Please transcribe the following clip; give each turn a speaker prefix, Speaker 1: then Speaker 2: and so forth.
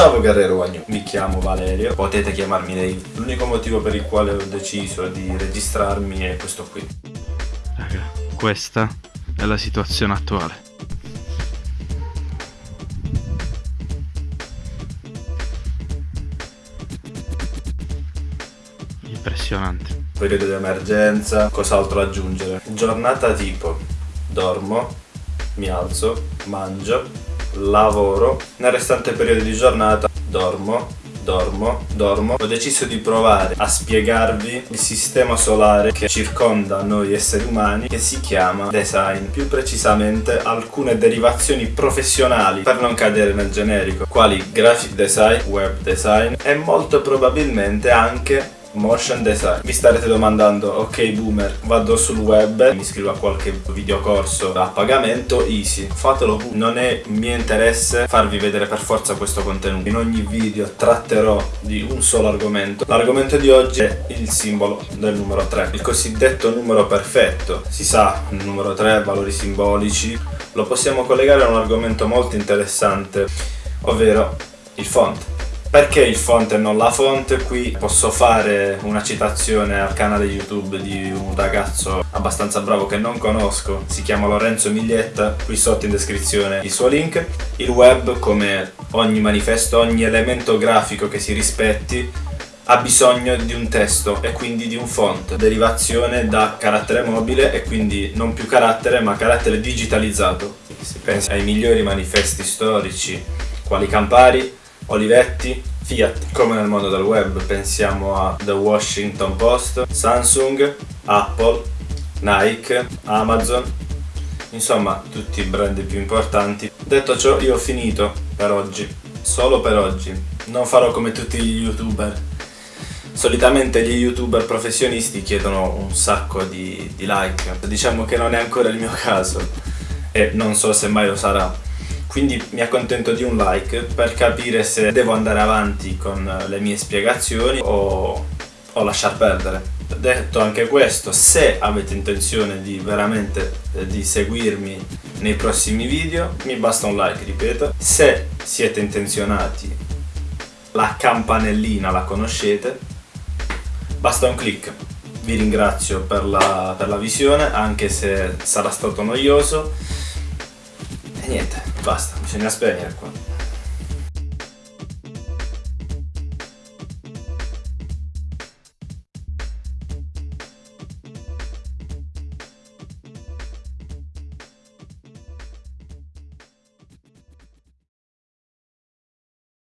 Speaker 1: Ciao Guerrero Wagnu, mi chiamo Valerio, potete chiamarmi lei. L'unico motivo per il quale ho deciso di registrarmi è questo qui.
Speaker 2: Raga, questa è la situazione attuale. Impressionante.
Speaker 1: Periodo di emergenza, cos'altro aggiungere? Giornata tipo, dormo, mi alzo, mangio, lavoro, nel restante periodo di giornata dormo, dormo, dormo. Ho deciso di provare a spiegarvi il sistema solare che circonda noi esseri umani che si chiama design, più precisamente alcune derivazioni professionali per non cadere nel generico, quali graphic design, web design e molto probabilmente anche Motion design. Vi starete domandando, ok boomer, vado sul web, mi iscrivo a qualche videocorso a pagamento, easy. Fatelo pure. Non è mio interesse farvi vedere per forza questo contenuto. In ogni video tratterò di un solo argomento. L'argomento di oggi è il simbolo del numero 3, il cosiddetto numero perfetto. Si sa, il numero 3, valori simbolici, lo possiamo collegare a un argomento molto interessante, ovvero il font. Perché il font e non la font? Qui posso fare una citazione al canale YouTube di un ragazzo abbastanza bravo che non conosco, si chiama Lorenzo Miglietta, qui sotto in descrizione il suo link. Il web, come ogni manifesto, ogni elemento grafico che si rispetti, ha bisogno di un testo e quindi di un font, derivazione da carattere mobile e quindi non più carattere ma carattere digitalizzato. Si pensa ai migliori manifesti storici, quali Campari, Olivetti, Fiat. Come nel mondo del web pensiamo a The Washington Post, Samsung, Apple, Nike, Amazon, insomma tutti i brand più importanti. Detto ciò io ho finito per oggi, solo per oggi. Non farò come tutti gli youtuber. Solitamente gli youtuber professionisti chiedono un sacco di, di like, diciamo che non è ancora il mio caso e non so se mai lo sarà quindi mi accontento di un like per capire se devo andare avanti con le mie spiegazioni o, o lasciar perdere. Detto anche questo, se avete intenzione di veramente eh, di seguirmi nei prossimi video, mi basta un like, ripeto. Se siete intenzionati, la campanellina la conoscete, basta un clic. Vi ringrazio per la, per la visione, anche se sarà stato noioso. Niente, basta, bisogna spegnere qua.